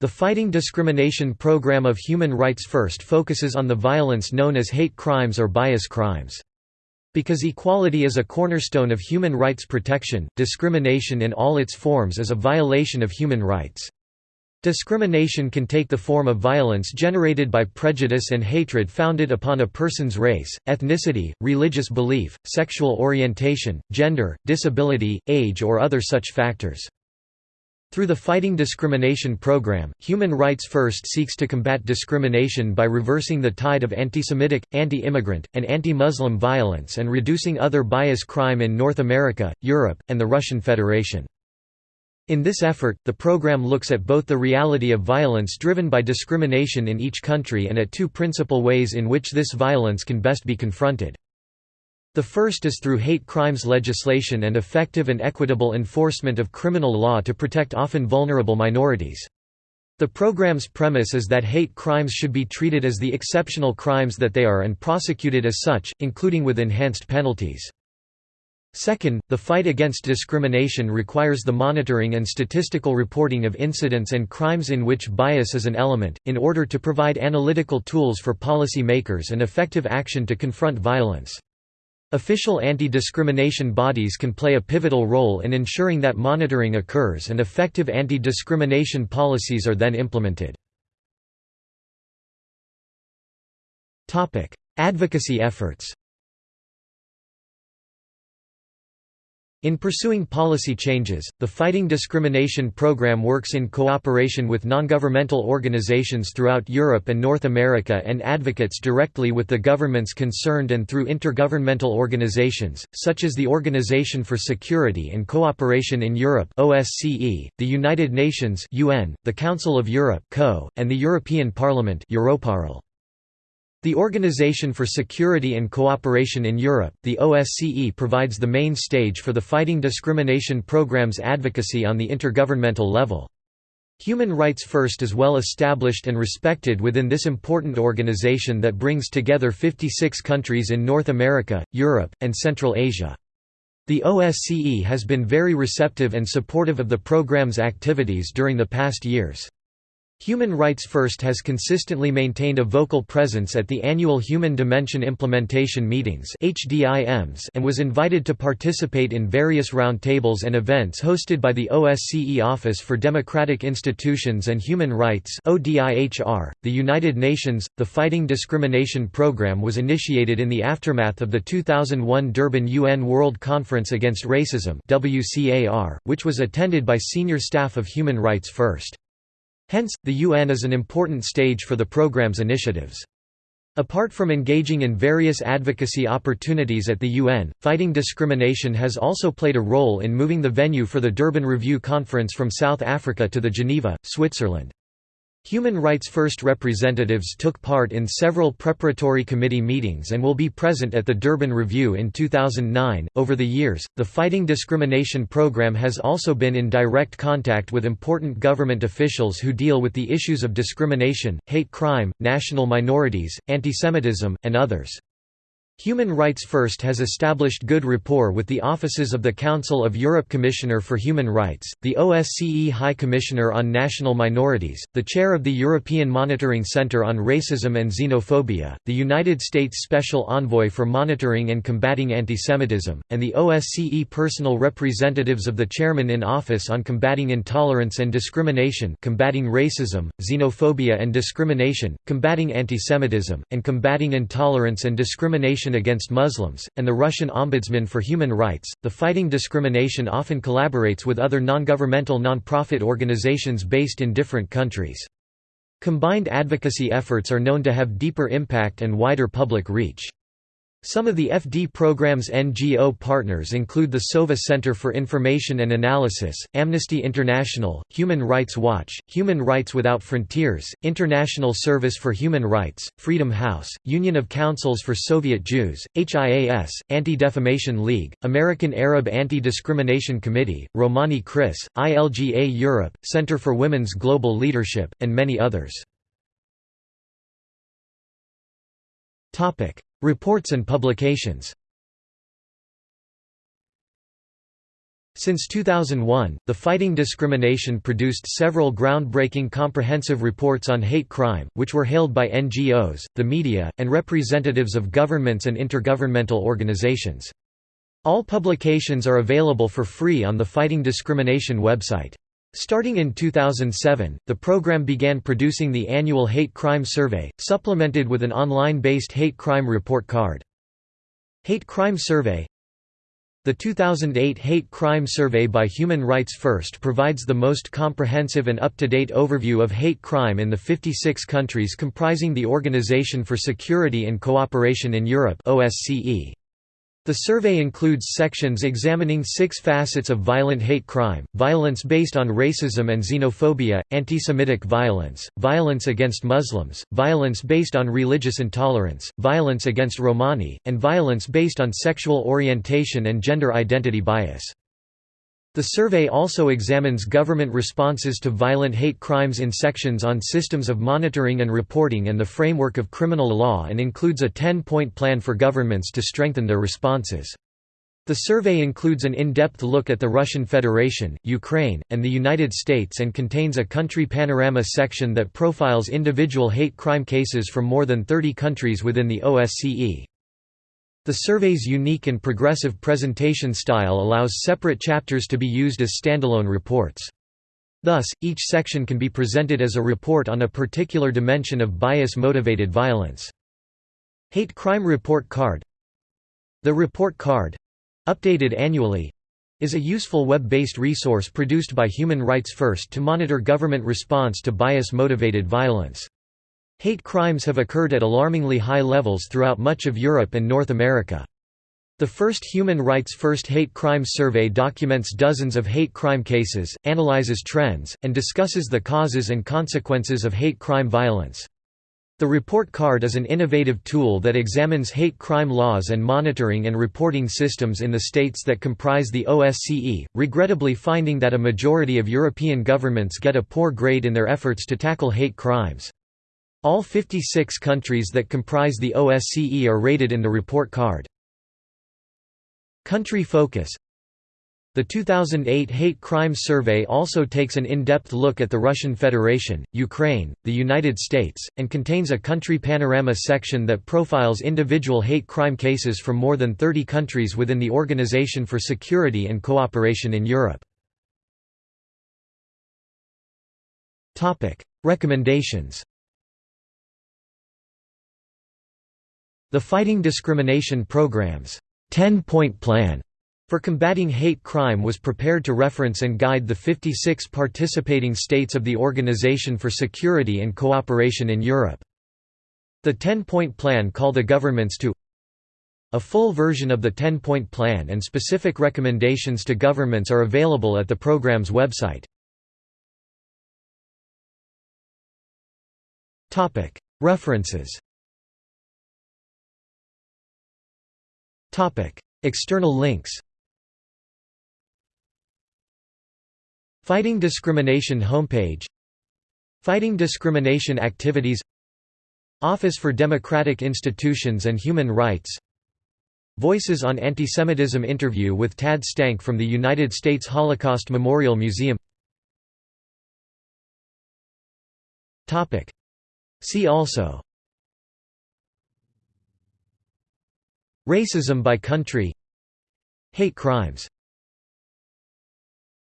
The Fighting Discrimination Program of Human Rights First focuses on the violence known as hate crimes or bias crimes. Because equality is a cornerstone of human rights protection, discrimination in all its forms is a violation of human rights. Discrimination can take the form of violence generated by prejudice and hatred founded upon a person's race, ethnicity, religious belief, sexual orientation, gender, disability, age or other such factors. Through the Fighting Discrimination Program, Human Rights First seeks to combat discrimination by reversing the tide of anti-Semitic, anti-immigrant, and anti-Muslim violence and reducing other bias crime in North America, Europe, and the Russian Federation. In this effort, the program looks at both the reality of violence driven by discrimination in each country and at two principal ways in which this violence can best be confronted. The first is through hate crimes legislation and effective and equitable enforcement of criminal law to protect often vulnerable minorities. The program's premise is that hate crimes should be treated as the exceptional crimes that they are and prosecuted as such, including with enhanced penalties. Second, the fight against discrimination requires the monitoring and statistical reporting of incidents and crimes in which bias is an element, in order to provide analytical tools for policy makers and effective action to confront violence. Official anti-discrimination bodies can play a pivotal role in ensuring that monitoring occurs and effective anti-discrimination policies are then implemented. Advocacy efforts In pursuing policy changes, the Fighting Discrimination Program works in cooperation with non-governmental organizations throughout Europe and North America and advocates directly with the governments concerned and through intergovernmental organizations, such as the Organization for Security and Cooperation in Europe OSCE, the United Nations UN, the Council of Europe CO, and the European Parliament Europarl. The Organization for Security and Cooperation in Europe, the OSCE provides the main stage for the Fighting Discrimination Program's advocacy on the intergovernmental level. Human Rights First is well established and respected within this important organization that brings together 56 countries in North America, Europe, and Central Asia. The OSCE has been very receptive and supportive of the program's activities during the past years. Human Rights First has consistently maintained a vocal presence at the annual Human Dimension Implementation Meetings and was invited to participate in various roundtables and events hosted by the OSCE Office for Democratic Institutions and Human Rights The United Nations. The Fighting Discrimination Programme was initiated in the aftermath of the 2001 Durban UN World Conference Against Racism which was attended by senior staff of Human Rights First. Hence, the UN is an important stage for the program's initiatives. Apart from engaging in various advocacy opportunities at the UN, fighting discrimination has also played a role in moving the venue for the Durban Review Conference from South Africa to the Geneva, Switzerland. Human Rights First representatives took part in several preparatory committee meetings and will be present at the Durban Review in 2009. Over the years, the Fighting Discrimination Program has also been in direct contact with important government officials who deal with the issues of discrimination, hate crime, national minorities, antisemitism, and others. Human Rights First has established good rapport with the offices of the Council of Europe Commissioner for Human Rights, the OSCE High Commissioner on National Minorities, the Chair of the European Monitoring Center on Racism and Xenophobia, the United States Special Envoy for Monitoring and Combating Antisemitism, and the OSCE personal representatives of the Chairman in Office on Combating Intolerance and Discrimination combating racism, xenophobia and discrimination, combating antisemitism, and combating intolerance and discrimination against Muslims, and the Russian Ombudsman for Human Rights. The Fighting Discrimination often collaborates with other non-governmental non-profit organizations based in different countries. Combined advocacy efforts are known to have deeper impact and wider public reach. Some of the FD program's NGO partners include the SOVA Center for Information and Analysis, Amnesty International, Human Rights Watch, Human Rights Without Frontiers, International Service for Human Rights, Freedom House, Union of Councils for Soviet Jews, HIAS, Anti-Defamation League, American Arab Anti-Discrimination Committee, Romani CRISS, ILGA Europe, Center for Women's Global Leadership, and many others. Reports and publications Since 2001, the Fighting Discrimination produced several groundbreaking comprehensive reports on hate crime, which were hailed by NGOs, the media, and representatives of governments and intergovernmental organizations. All publications are available for free on the Fighting Discrimination website. Starting in 2007, the program began producing the annual Hate Crime Survey, supplemented with an online-based hate crime report card. Hate Crime Survey the 2008 Hate Crime Survey by Human Rights First provides the most comprehensive and up-to-date overview of hate crime in the 56 countries comprising the Organization for Security and Cooperation in Europe OSCE. The survey includes sections examining six facets of violent hate crime, violence based on racism and xenophobia, anti-Semitic violence, violence against Muslims, violence based on religious intolerance, violence against Romani, and violence based on sexual orientation and gender identity bias. The survey also examines government responses to violent hate crimes in sections on systems of monitoring and reporting and the framework of criminal law and includes a 10-point plan for governments to strengthen their responses. The survey includes an in-depth look at the Russian Federation, Ukraine, and the United States and contains a country panorama section that profiles individual hate crime cases from more than 30 countries within the OSCE. The survey's unique and progressive presentation style allows separate chapters to be used as standalone reports. Thus, each section can be presented as a report on a particular dimension of bias-motivated violence. Hate Crime Report Card The Report Card—updated annually—is a useful web-based resource produced by Human Rights First to monitor government response to bias-motivated violence. Hate crimes have occurred at alarmingly high levels throughout much of Europe and North America. The first Human Rights First Hate Crimes Survey documents dozens of hate crime cases, analyzes trends, and discusses the causes and consequences of hate crime violence. The report card is an innovative tool that examines hate crime laws and monitoring and reporting systems in the states that comprise the OSCE, regrettably finding that a majority of European governments get a poor grade in their efforts to tackle hate crimes. All 56 countries that comprise the OSCE are rated in the report card. Country focus The 2008 Hate Crime Survey also takes an in-depth look at the Russian Federation, Ukraine, the United States, and contains a country panorama section that profiles individual hate crime cases from more than 30 countries within the Organization for Security and Cooperation in Europe. Recommendations The Fighting Discrimination Program's 10-point plan for combating hate crime was prepared to reference and guide the 56 participating states of the Organization for Security and Cooperation in Europe. The 10-point plan called the governments to a full version of the 10-point plan and specific recommendations to governments are available at the program's website. References External links Fighting Discrimination homepage Fighting Discrimination Activities Office for Democratic Institutions and Human Rights Voices on Antisemitism interview with Tad Stahnke from the United States Holocaust Memorial Museum See also Racism by country. Hate crimes